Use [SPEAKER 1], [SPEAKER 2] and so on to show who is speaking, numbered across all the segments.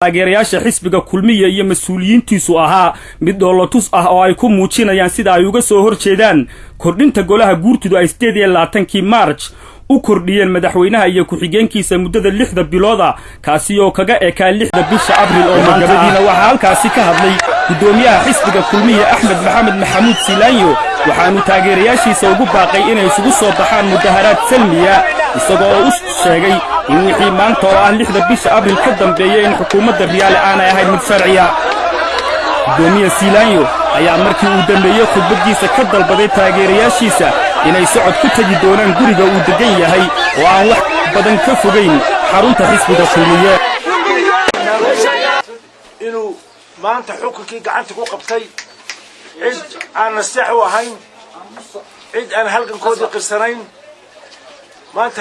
[SPEAKER 1] taageerayaasha xisbiga kulmiya iyo mas'uuliyiintiisu ahaa mid dhoolotus ah oo ay ku muujinayaan sida ay uga soo hor jeedaan kordhinta golaha guurtidu ay sideed iyo labaatankii maarj u kordhiyeen madaxweynaha iyo ku-xigeenkiisa muddada lixda bilooda kaasi oo kaga ekaa lixda bisha abril oo maantadiina waxaa halkaasi ka hadlay guddoomiyaha xisbiga kulmiya axmed maxamed maxamuud silaanyo waxaanu taageerayaashiisa ugu baaqay inay isugu soo baxaan mudaharaad salmiya isagoo oo u sheegay in wixii maanta oo ah lixda bisha abril ka dambeeya in xukuumadda riyaale aanay ahayn mid sharciya. Guddoomiye siilaanyo ayaa markii uu dambeeyey khudbaddiisa ka dalbaday taageerayaashiisa inay socod ku tegi doonaan guriga uu deggan yahay oo aan wax badan ka fogayn xarunta xisbiga kulmiye
[SPEAKER 2] inuu maanta xukunkii gacanta ku qabtay cid aan naseex u ahayn. Cid aan halgankoodii qirsanayn maanta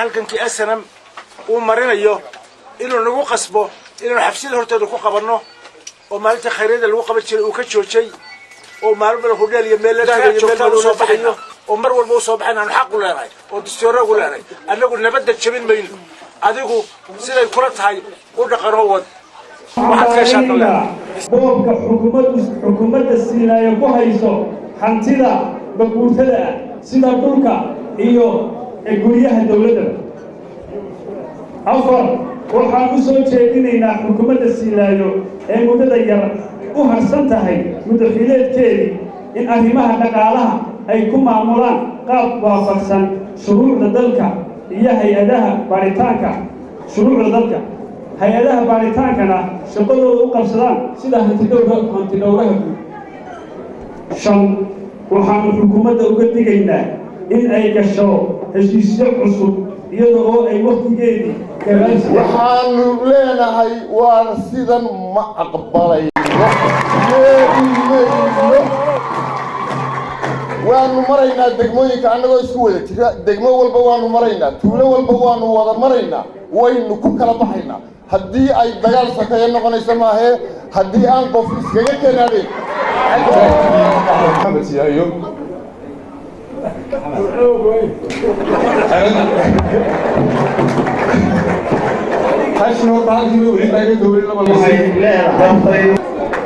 [SPEAKER 2] halgankii asanam uu marinayo inuu nagu qasbo inaanu xabsida hortooda ku qabanno oo maalinta khayryada lagu qaban jiray uu ka joojay oo maalin bala hudheel iyo meel baxayo oo mar walba u soo baxayn aanu xaq u leenahay oo dastoora ugu leenahay. Annagu nabadda jabin mayno. Adigu siday kula tahay u dhaqanoo wad
[SPEAKER 3] boobka xukuumadda siinaayo ku hayso hantida baguurtada ah sida dhulka iyo guryaha dowladda. Afar waxaan u soo jeedinaynaa xukuumadda siinaayo ee muddada yar u harsan tahay mudaxileedkeedii in arrimaha dhaqaalaha ay ku maamulaan qaab waafaqsan shuruucda dalka iyo hay'adaha baaritaanka shuruucda dalka hay'adaha baaritaankana shaqadooda u qabsadaan sida hantidhowraha. Guud shan waxaanu xukuumadda uga digaynaa in ay gasho heshiisyo cusub iyada oo ay wakhtigeedii
[SPEAKER 4] waxaanu leenahay waan sidan ma aqbalayno waanu maraynaa degmooyinka annagoo isku wada jira. Degmo walba waanu maraynaa. Tuulo walba waanu wada maraynaa. Waynu ku kala baxaynaa. Haddii ay dagaal sakeeyo noqonayso maahee haddii aan qof iskaga keenaadeen
[SPEAKER 5] maxamed siyaayo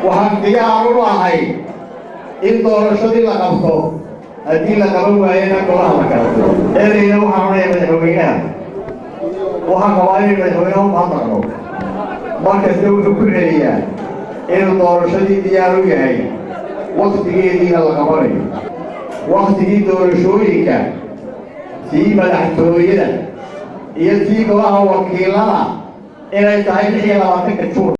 [SPEAKER 6] waxaan diyaar u ahay in doorashadii la qabto haddii la qaban waayena golaha la galato ereyna waxaan odhaya madaxweynaha waxaan qabaa inay madaxweynaha u mahadnaqno markasta wuxuu ku celiyaa inuu doorashadii diyaar u yahay wakhtigeediina la qabanayo wakhtigii doorashooyinka tii madaxtooyada iyo tii golaha wakiilada inay tahay lix iyo labaatanka juun